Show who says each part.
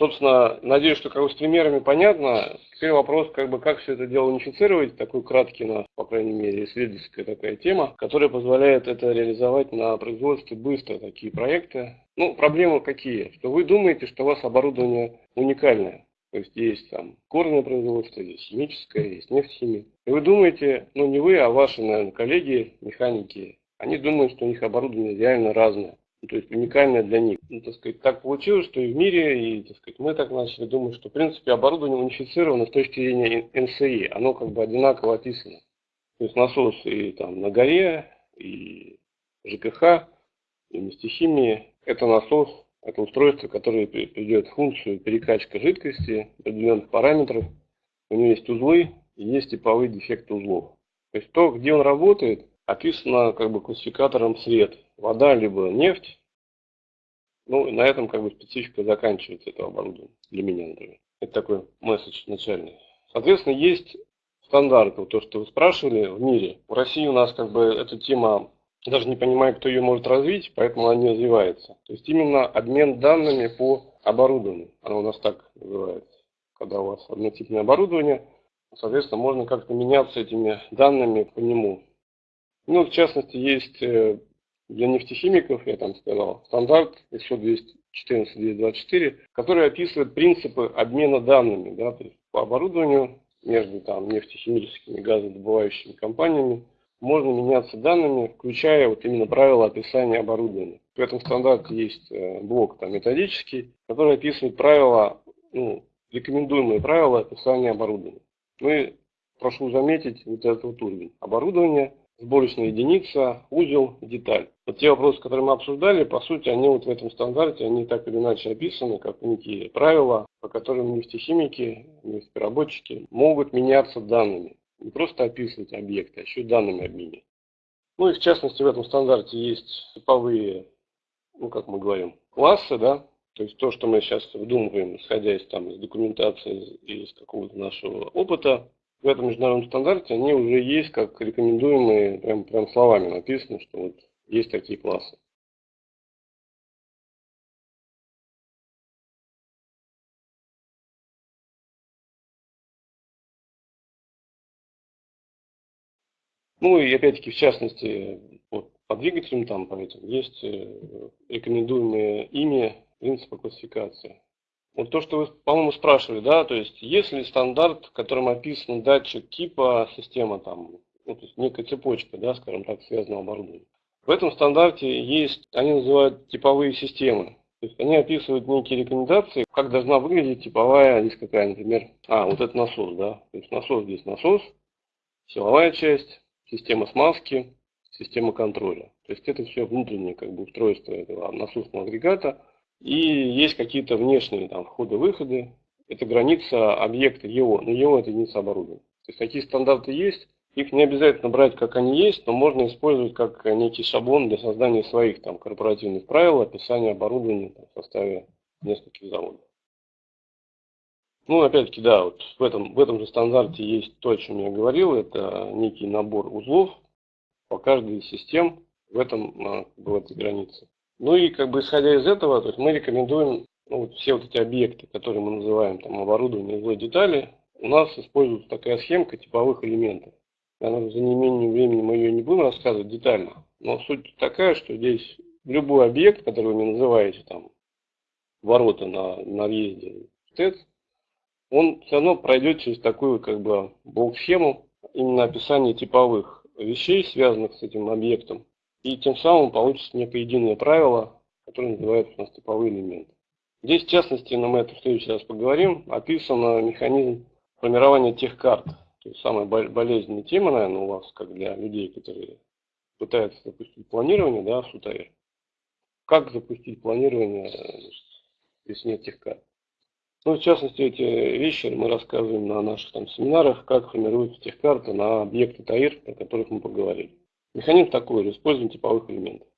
Speaker 1: Собственно, надеюсь, что как бы с примерами понятно. Теперь вопрос, как бы, как все это дело унифицировать, такой краткий, на, по крайней мере, исследовательская такая тема, которая позволяет это реализовать на производстве быстро, такие проекты. Ну, проблемы какие? Что вы думаете, что у вас оборудование уникальное. То есть есть там горное производство, есть химическое, есть нефтехимия. И вы думаете, ну не вы, а ваши, наверное, коллеги, механики, они думают, что у них оборудование реально разное. Ну, то есть уникальное для них. Ну, так сказать, так получилось, что и в мире, и так сказать, мы так начали думать, что в принципе оборудование унифицировано с точки зрения НСИ, оно как бы одинаково описано. То есть насос и там на горе, и ЖКХ, и нефтехимии, это насос, это устройство, которое придет функцию перекачка жидкости определенных параметров. У него есть узлы и есть типовые дефекты узлов. То есть то, где он работает, описано как бы классификатором цвет. Вода либо нефть. Ну, и на этом как бы специфика заканчивается этого оборудования. Для меня, например. Это такой месседж начальный. Соответственно, есть стандарты, то, что вы спрашивали в мире. В России у нас как бы эта тема, даже не понимаю, кто ее может развить, поэтому она не развивается. То есть именно обмен данными по оборудованию. Оно у нас так называется. Когда у вас однотипное оборудование, соответственно, можно как-то меняться этими данными по нему. Ну, в частности, есть э, для нефтехимиков, я там сказал, стандарт ISO 214-224, который описывает принципы обмена данными да, то есть по оборудованию между там, нефтехимическими газодобывающими компаниями. Можно меняться данными, включая вот именно правила описания оборудования. В этом стандарте есть э, блок там, методический, который описывает правила, ну, рекомендуемые правила описания оборудования. Ну и прошу заметить вот этот вот уровень. Оборудование сборочная единица, узел, деталь. Вот те вопросы, которые мы обсуждали, по сути, они вот в этом стандарте, они так или иначе описаны, как некие правила, по которым нефтехимики, нефтепереработчики могут меняться данными. Не просто описывать объекты, а еще данными обменивать. Ну и в частности в этом стандарте есть типовые, ну как мы говорим, классы, да, то есть то, что мы сейчас выдумываем, исходя из, там, из документации, из какого-то нашего опыта, в этом международном стандарте они уже есть как рекомендуемые, прям, прям словами написано, что вот есть такие классы. Ну и опять-таки в частности вот, по двигателям там по этим есть э, рекомендуемые ими принципы классификации. Вот то, что вы, по-моему, спрашивали, да, то есть есть ли стандарт, в котором описан датчик типа, система там, ну, то есть некая цепочка, да, скажем так, связанного оборудования. В этом стандарте есть, они называют типовые системы. То есть они описывают некие рекомендации, как должна выглядеть типовая, здесь какая, например, а, вот это насос, да, то есть насос здесь насос, силовая часть, система смазки, система контроля. То есть это все внутреннее как бы устройство этого насосного агрегата, и есть какие-то внешние там входы-выходы. Это граница объекта его, но его это единица оборудования. То есть такие стандарты есть. Их не обязательно брать, как они есть, но можно использовать как некий шаблон для создания своих там корпоративных правил, описания оборудования там, в составе нескольких заводов. Ну, опять-таки, да, вот в этом, в этом же стандарте есть то, о чем я говорил, это некий набор узлов по каждой из систем в этом, а, в этой границе. Ну и как бы исходя из этого, то есть мы рекомендуем ну, вот все вот эти объекты, которые мы называем там оборудование, узлы, детали, у нас используется такая схемка типовых элементов. Наверное, за неимением времени мы ее не будем рассказывать детально, но суть такая, что здесь любой объект, который вы называете, там, ворота на, на въезде в ТЭЦ, он все равно пройдет через такую как бы блок-схему именно описание типовых вещей, связанных с этим объектом, и тем самым получится некое единое правило, которое называется у нас типовые элементы. Здесь, в частности, но мы это в следующий раз поговорим, описан механизм формирования тех карт. То есть самая болезненная тема, наверное, у вас, как для людей, которые пытаются запустить планирование, да, в СУТАИР. Как запустить планирование, значит, если нет тех карт. Ну, в частности, эти вещи мы рассказываем на наших там семинарах, как формируются тех карты на объекты ТАИР, о которых мы поговорили. Механизм такой же, использование типовых элементов.